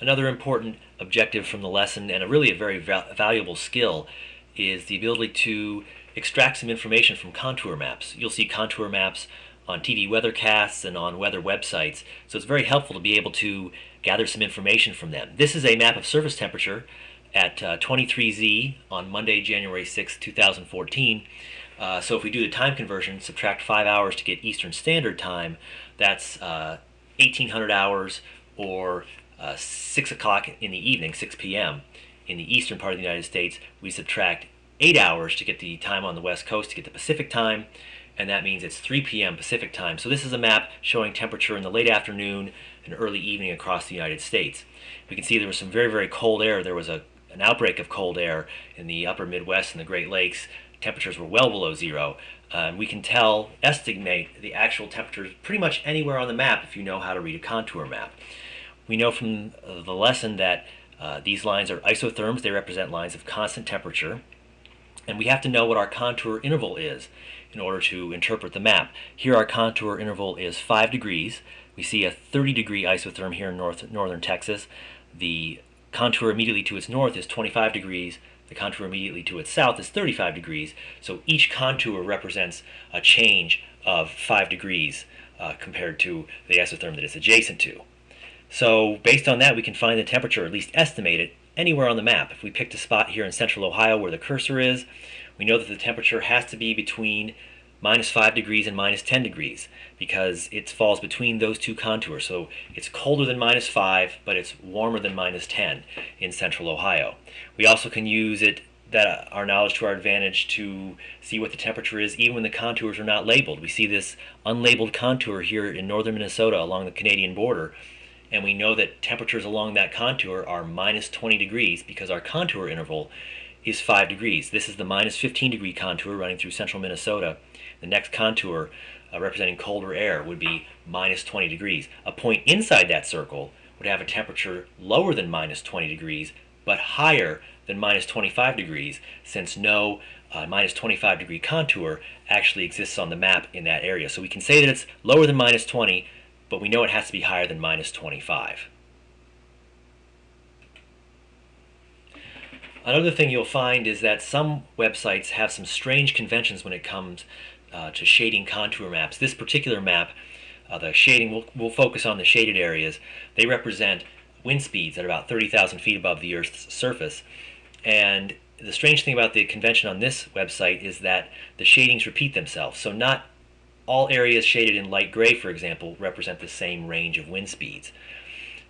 Another important objective from the lesson, and a really a very val valuable skill, is the ability to extract some information from contour maps. You'll see contour maps on TV weathercasts and on weather websites, so it's very helpful to be able to gather some information from them. This is a map of surface temperature at uh, 23Z on Monday, January 6, 2014. Uh, so if we do the time conversion, subtract 5 hours to get Eastern Standard Time, that's uh, 1800 hours or uh, 6 o'clock in the evening, 6 p.m. In the eastern part of the United States, we subtract 8 hours to get the time on the west coast to get the Pacific time, and that means it's 3 p.m. Pacific time. So this is a map showing temperature in the late afternoon and early evening across the United States. We can see there was some very, very cold air. There was a, an outbreak of cold air in the upper Midwest and the Great Lakes. Temperatures were well below zero. Uh, we can tell, estimate the actual temperatures pretty much anywhere on the map if you know how to read a contour map. We know from uh, the lesson that uh, these lines are isotherms. They represent lines of constant temperature. And we have to know what our contour interval is in order to interpret the map. Here our contour interval is 5 degrees. We see a 30 degree isotherm here in north, northern Texas. The contour immediately to its north is 25 degrees. The contour immediately to its south is 35 degrees. So each contour represents a change of 5 degrees uh, compared to the isotherm that it's adjacent to. So based on that, we can find the temperature, or at least estimate it, anywhere on the map. If we picked a spot here in central Ohio where the cursor is, we know that the temperature has to be between minus 5 degrees and minus 10 degrees because it falls between those two contours. So it's colder than minus 5, but it's warmer than minus 10 in central Ohio. We also can use it that uh, our knowledge to our advantage to see what the temperature is even when the contours are not labeled. We see this unlabeled contour here in northern Minnesota along the Canadian border and we know that temperatures along that contour are minus 20 degrees because our contour interval is 5 degrees. This is the minus 15 degree contour running through central Minnesota. The next contour uh, representing colder air would be minus 20 degrees. A point inside that circle would have a temperature lower than minus 20 degrees but higher than minus 25 degrees since no uh, minus 25 degree contour actually exists on the map in that area. So we can say that it's lower than minus 20 but we know it has to be higher than minus 25. Another thing you'll find is that some websites have some strange conventions when it comes uh, to shading contour maps. This particular map, uh, the shading, we'll, we'll focus on the shaded areas. They represent wind speeds at about 30,000 feet above the Earth's surface. And the strange thing about the convention on this website is that the shadings repeat themselves. So not all areas shaded in light gray, for example, represent the same range of wind speeds.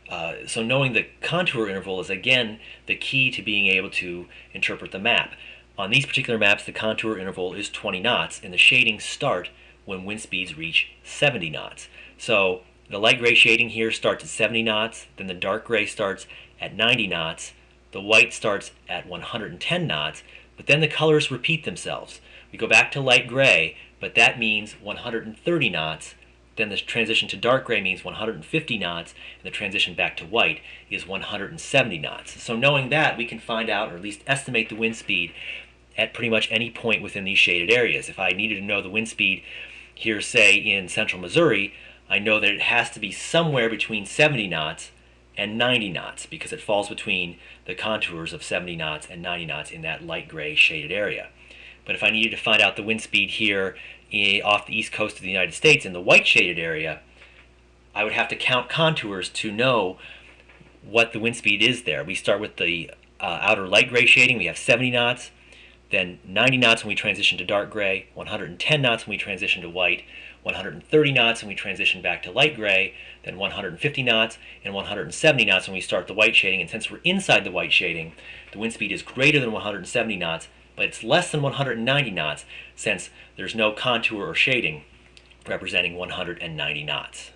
Uh, so knowing the contour interval is again the key to being able to interpret the map. On these particular maps, the contour interval is 20 knots, and the shadings start when wind speeds reach 70 knots. So the light gray shading here starts at 70 knots, then the dark gray starts at 90 knots, the white starts at 110 knots, but then the colors repeat themselves. We go back to light gray, but that means 130 knots. Then the transition to dark gray means 150 knots, and the transition back to white is 170 knots. So knowing that, we can find out, or at least estimate the wind speed at pretty much any point within these shaded areas. If I needed to know the wind speed here, say, in central Missouri, I know that it has to be somewhere between 70 knots and 90 knots because it falls between the contours of 70 knots and 90 knots in that light gray shaded area. But if I needed to find out the wind speed here off the east coast of the United States in the white shaded area, I would have to count contours to know what the wind speed is there. We start with the uh, outer light gray shading. We have 70 knots, then 90 knots when we transition to dark gray, 110 knots when we transition to white, 130 knots when we transition back to light gray, then 150 knots, and 170 knots when we start the white shading. And since we're inside the white shading, the wind speed is greater than 170 knots, but it's less than 190 knots since there's no contour or shading representing 190 knots.